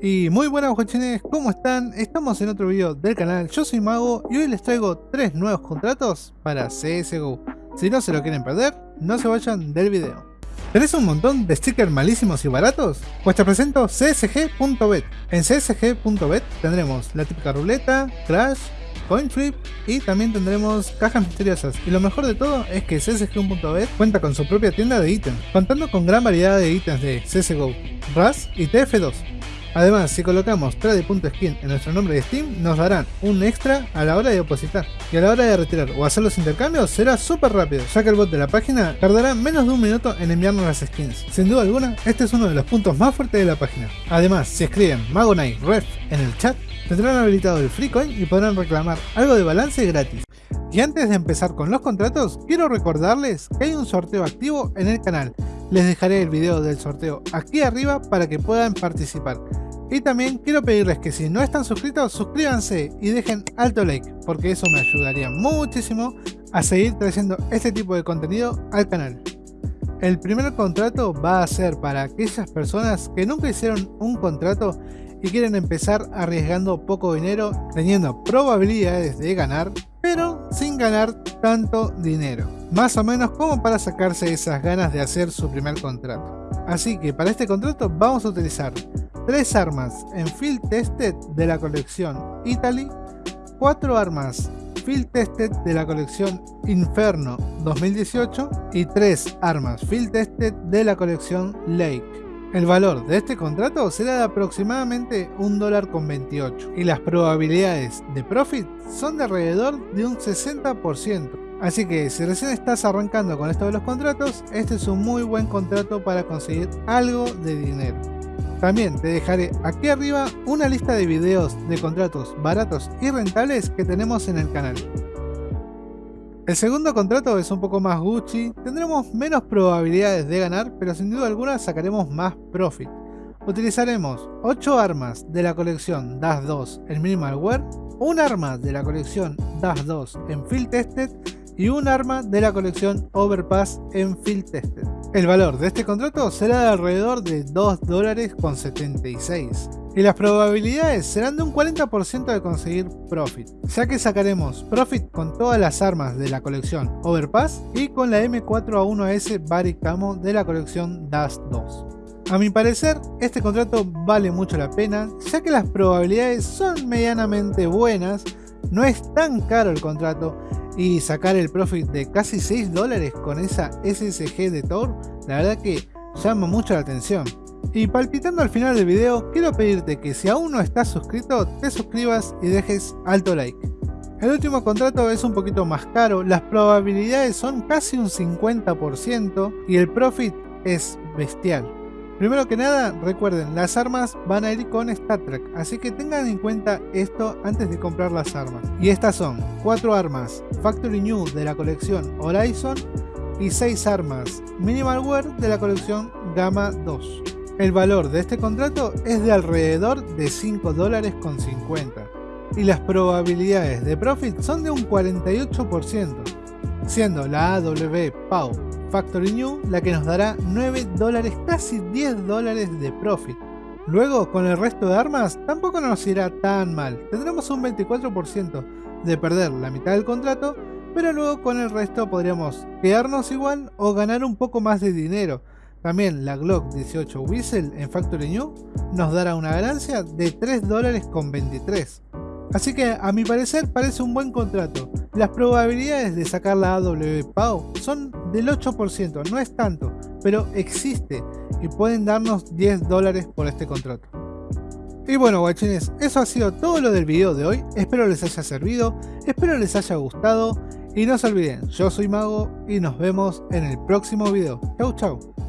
Y muy buenas guachines, ¿cómo están? Estamos en otro video del canal, yo soy Mago y hoy les traigo tres nuevos contratos para CSGO. Si no se lo quieren perder, no se vayan del video. ¿Tenés un montón de stickers malísimos y baratos? Pues te presento csg.bet. En csg.bet tendremos la típica ruleta, crash, coin flip y también tendremos cajas misteriosas. Y lo mejor de todo es que csg.bet cuenta con su propia tienda de ítems, contando con gran variedad de ítems de CSGO, RAS y TF2. Además, si colocamos trade.skin en nuestro nombre de Steam, nos darán un extra a la hora de depositar. Y a la hora de retirar o hacer los intercambios será súper rápido, ya que el bot de la página tardará menos de un minuto en enviarnos las skins. Sin duda alguna, este es uno de los puntos más fuertes de la página. Además, si escriben Magonite Ref en el chat, tendrán habilitado el free coin y podrán reclamar algo de balance gratis. Y antes de empezar con los contratos, quiero recordarles que hay un sorteo activo en el canal. Les dejaré el video del sorteo aquí arriba para que puedan participar. Y también quiero pedirles que si no están suscritos, suscríbanse y dejen alto like, porque eso me ayudaría muchísimo a seguir trayendo este tipo de contenido al canal. El primer contrato va a ser para aquellas personas que nunca hicieron un contrato y quieren empezar arriesgando poco dinero, teniendo probabilidades de ganar, pero sin ganar tanto dinero. Más o menos como para sacarse esas ganas de hacer su primer contrato. Así que para este contrato vamos a utilizar tres armas en Field Tested de la colección Italy, cuatro armas Field Tested de la colección Inferno 2018 y tres armas Field Tested de la colección Lake. El valor de este contrato será de aproximadamente un dólar con 28 y las probabilidades de profit son de alrededor de un 60%. Así que si recién estás arrancando con esto de los contratos, este es un muy buen contrato para conseguir algo de dinero. También te dejaré aquí arriba una lista de videos de contratos baratos y rentables que tenemos en el canal. El segundo contrato es un poco más Gucci, tendremos menos probabilidades de ganar, pero sin duda alguna sacaremos más profit. Utilizaremos 8 armas de la colección DAS 2 en Minimal Wear, un arma de la colección DAS 2 en Field Tested y un arma de la colección Overpass en Field Tested. El valor de este contrato será de alrededor de 2 dólares con 76 y las probabilidades serán de un 40% de conseguir Profit, ya que sacaremos Profit con todas las armas de la colección Overpass y con la M4A1S Barry Camo de la colección DAS 2. A mi parecer, este contrato vale mucho la pena, ya que las probabilidades son medianamente buenas, no es tan caro el contrato y sacar el profit de casi 6 dólares con esa SSG de Thor, la verdad que llama mucho la atención. Y palpitando al final del video, quiero pedirte que si aún no estás suscrito, te suscribas y dejes alto like. El último contrato es un poquito más caro, las probabilidades son casi un 50% y el profit es bestial. Primero que nada, recuerden, las armas van a ir con Star Trek, así que tengan en cuenta esto antes de comprar las armas. Y estas son 4 armas Factory New de la colección Horizon y 6 armas Minimal Wear de la colección Gamma 2. El valor de este contrato es de alrededor de 5 dólares con 50 y las probabilidades de profit son de un 48%, siendo la AW PAU Factory New la que nos dará 9 dólares, casi 10 dólares de profit. Luego, con el resto de armas, tampoco nos irá tan mal. Tendremos un 24% de perder la mitad del contrato, pero luego con el resto podríamos quedarnos igual o ganar un poco más de dinero. También la Glock 18 Whistle en Factory New nos dará una ganancia de 3 dólares con 23. Así que a mi parecer parece un buen contrato. Las probabilidades de sacar la AW PAO son del 8%, no es tanto, pero existe y pueden darnos 10 dólares por este contrato. Y bueno guachines, eso ha sido todo lo del video de hoy, espero les haya servido, espero les haya gustado y no se olviden, yo soy Mago y nos vemos en el próximo video. Chau chau.